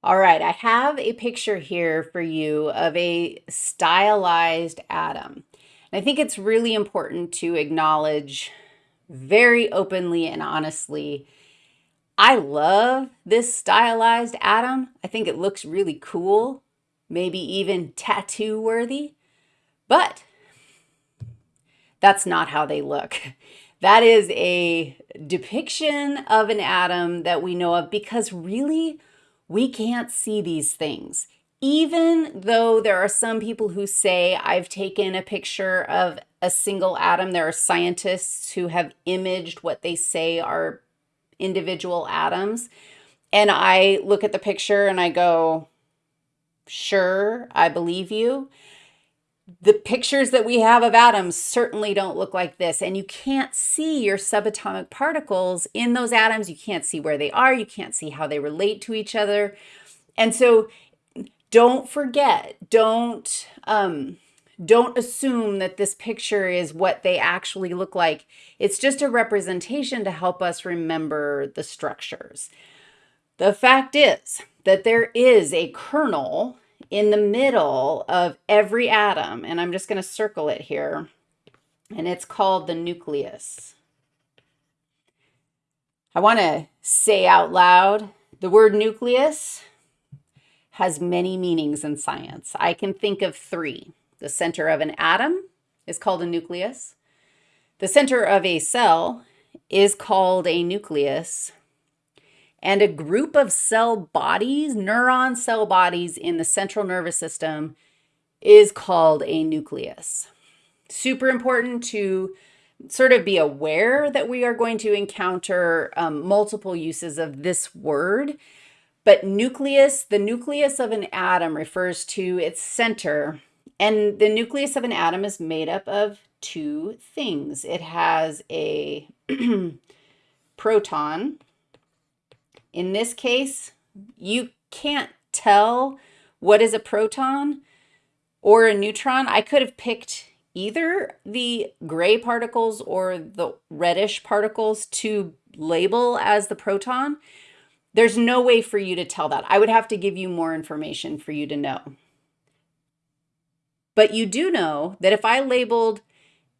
All right, I have a picture here for you of a stylized atom. And I think it's really important to acknowledge very openly and honestly, I love this stylized atom. I think it looks really cool, maybe even tattoo worthy, but that's not how they look. That is a depiction of an atom that we know of because really we can't see these things. Even though there are some people who say, I've taken a picture of a single atom, there are scientists who have imaged what they say are individual atoms. And I look at the picture and I go, sure, I believe you the pictures that we have of atoms certainly don't look like this. And you can't see your subatomic particles in those atoms. You can't see where they are. You can't see how they relate to each other. And so don't forget, don't, um, don't assume that this picture is what they actually look like. It's just a representation to help us remember the structures. The fact is that there is a kernel in the middle of every atom, and I'm just going to circle it here, and it's called the nucleus. I want to say out loud, the word nucleus has many meanings in science. I can think of three. The center of an atom is called a nucleus. The center of a cell is called a nucleus. And a group of cell bodies, neuron cell bodies in the central nervous system is called a nucleus. Super important to sort of be aware that we are going to encounter um, multiple uses of this word. But nucleus, the nucleus of an atom refers to its center. And the nucleus of an atom is made up of two things. It has a proton, in this case, you can't tell what is a proton or a neutron. I could have picked either the gray particles or the reddish particles to label as the proton. There's no way for you to tell that. I would have to give you more information for you to know. But you do know that if I labeled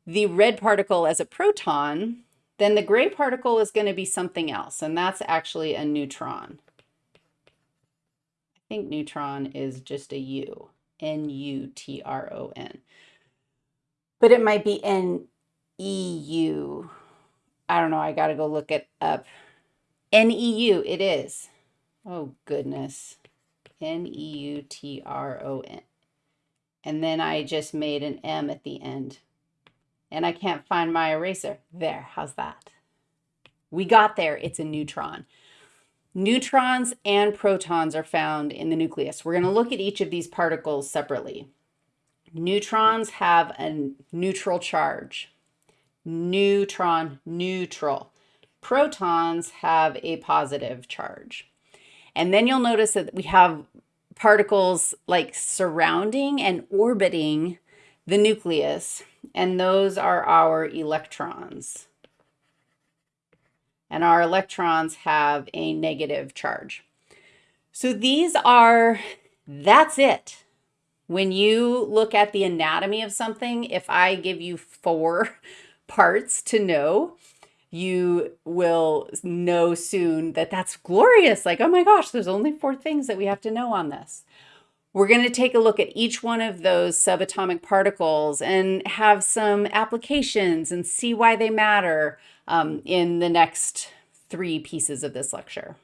the red particle as a proton, then the gray particle is going to be something else, and that's actually a neutron. I think neutron is just a U, N-U-T-R-O-N. But it might be N-E-U. I don't know, I got to go look it up. N-E-U, it is. Oh, goodness. N-E-U-T-R-O-N. And then I just made an M at the end and I can't find my eraser. There, how's that? We got there, it's a neutron. Neutrons and protons are found in the nucleus. We're gonna look at each of these particles separately. Neutrons have a neutral charge. Neutron, neutral. Protons have a positive charge. And then you'll notice that we have particles like surrounding and orbiting the nucleus and those are our electrons. And our electrons have a negative charge. So these are, that's it. When you look at the anatomy of something, if I give you four parts to know, you will know soon that that's glorious. Like, oh my gosh, there's only four things that we have to know on this. We're going to take a look at each one of those subatomic particles and have some applications and see why they matter um, in the next three pieces of this lecture.